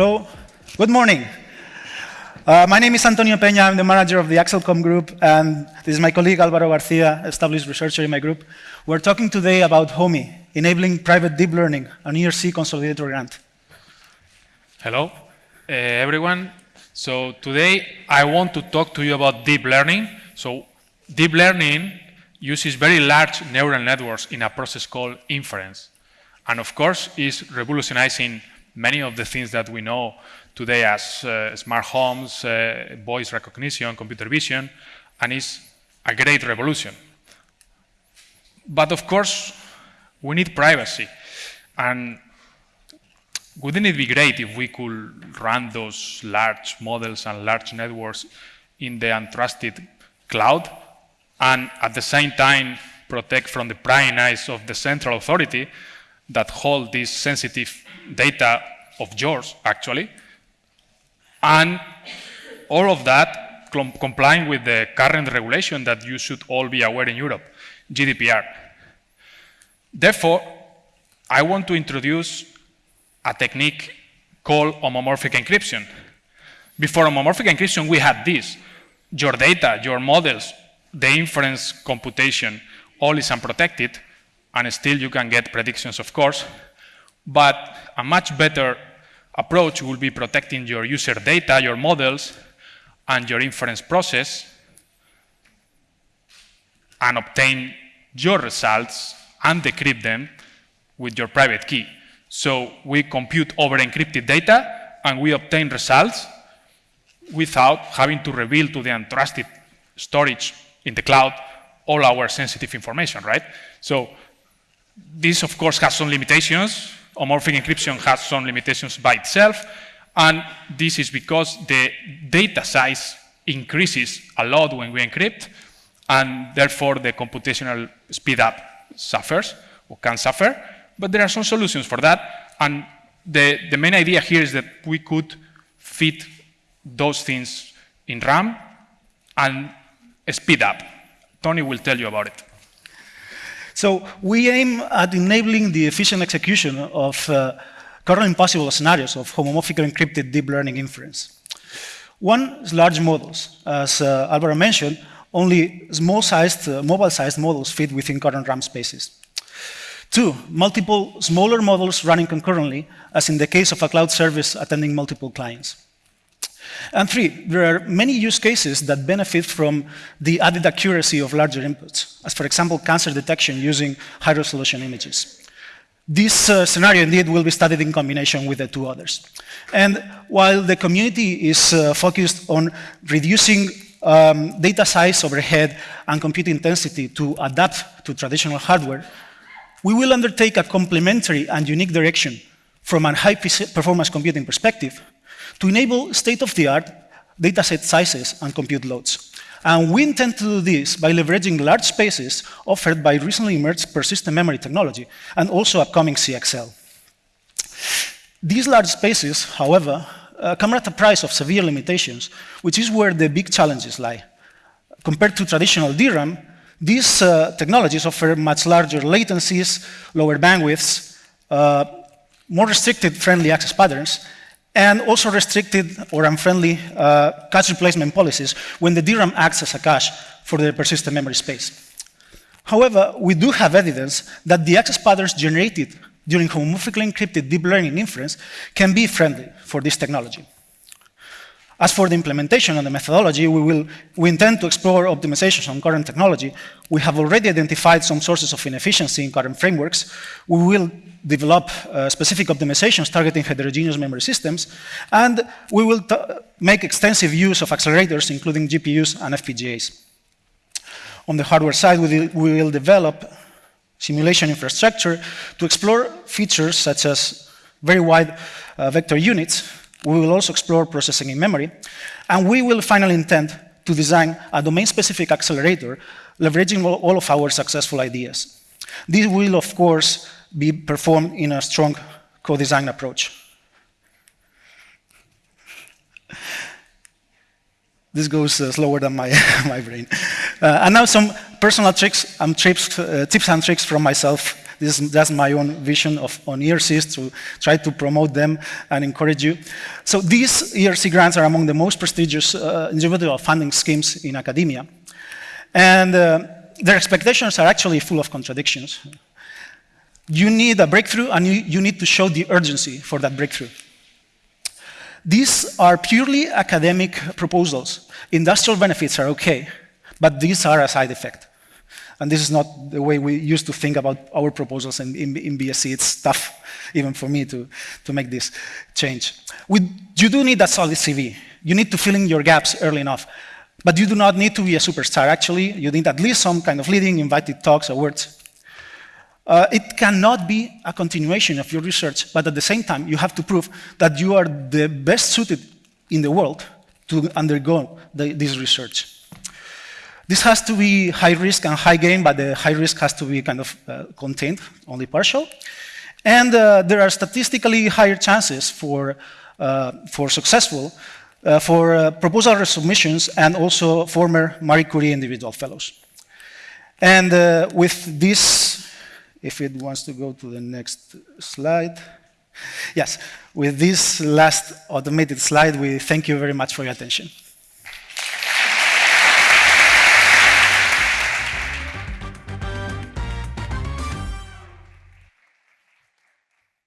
Hello, good morning. Uh, my name is Antonio Peña, I'm the manager of the Axelcom group, and this is my colleague Alvaro Garcia, established researcher in my group. We're talking today about HOMI, Enabling Private Deep Learning, an ERC consolidator grant. Hello, uh, everyone. So today I want to talk to you about deep learning. So deep learning uses very large neural networks in a process called inference. And of course, is revolutionizing many of the things that we know today as uh, smart homes, uh, voice recognition, computer vision, and it's a great revolution. But of course, we need privacy. And wouldn't it be great if we could run those large models and large networks in the untrusted cloud and at the same time protect from the prying eyes of the central authority that hold this sensitive data of yours, actually, and all of that complying with the current regulation that you should all be aware in Europe, GDPR. Therefore, I want to introduce a technique called homomorphic encryption. Before homomorphic encryption, we had this. Your data, your models, the inference computation, all is unprotected, and still you can get predictions, of course, but a much better approach will be protecting your user data, your models, and your inference process, and obtain your results and decrypt them with your private key. So we compute over encrypted data, and we obtain results without having to reveal to the untrusted storage in the cloud all our sensitive information, right? So this, of course, has some limitations. Homomorphic encryption has some limitations by itself, and this is because the data size increases a lot when we encrypt, and therefore the computational speed up suffers, or can suffer, but there are some solutions for that, and the, the main idea here is that we could fit those things in RAM and speed up. Tony will tell you about it. So we aim at enabling the efficient execution of uh, currently impossible scenarios of homomorphic encrypted deep learning inference. One is large models. As uh, Alvaro mentioned, only small-sized, uh, mobile-sized models fit within current RAM spaces. Two, multiple smaller models running concurrently, as in the case of a cloud service attending multiple clients. And three, there are many use cases that benefit from the added accuracy of larger inputs, as for example, cancer detection using high-resolution images. This uh, scenario indeed will be studied in combination with the two others. And while the community is uh, focused on reducing um, data size overhead and compute intensity to adapt to traditional hardware, we will undertake a complementary and unique direction from a high performance computing perspective to enable state-of-the-art dataset sizes and compute loads. And we intend to do this by leveraging large spaces offered by recently emerged persistent memory technology and also upcoming CXL. These large spaces, however, uh, come at a price of severe limitations, which is where the big challenges lie. Compared to traditional DRAM, these uh, technologies offer much larger latencies, lower bandwidths, uh, more restricted friendly access patterns, and also restricted or unfriendly uh, cache replacement policies when the DRAM acts as a cache for the persistent memory space. However, we do have evidence that the access patterns generated during homomorphically encrypted deep learning inference can be friendly for this technology. As for the implementation and the methodology, we, will, we intend to explore optimizations on current technology. We have already identified some sources of inefficiency in current frameworks. We will develop uh, specific optimizations targeting heterogeneous memory systems, and we will make extensive use of accelerators, including GPUs and FPGAs. On the hardware side, we, we will develop simulation infrastructure to explore features such as very wide uh, vector units, we will also explore processing in memory. And we will finally intend to design a domain-specific accelerator, leveraging all of our successful ideas. This will, of course, be performed in a strong co-design approach. This goes uh, slower than my, my brain. Uh, and now some personal tricks, um, trips, uh, tips and tricks from myself This is just my own vision of on ERCs to try to promote them and encourage you. So these ERC grants are among the most prestigious uh, individual funding schemes in academia. And uh, their expectations are actually full of contradictions. You need a breakthrough and you, you need to show the urgency for that breakthrough. These are purely academic proposals. Industrial benefits are okay, but these are a side effect. And this is not the way we used to think about our proposals in, in, in BSC. It's tough, even for me, to, to make this change. We, you do need a solid CV. You need to fill in your gaps early enough. But you do not need to be a superstar. Actually, you need at least some kind of leading, invited talks, awards. Uh, it cannot be a continuation of your research, but at the same time, you have to prove that you are the best suited in the world to undergo the, this research. This has to be high risk and high gain, but the high risk has to be kind of uh, contained, only partial. And uh, there are statistically higher chances for, uh, for successful uh, for uh, proposal resubmissions and also former Marie Curie individual fellows. And with this, if it wants to go to the next slide. Yes, with this last automated slide, we thank you very much for your attention.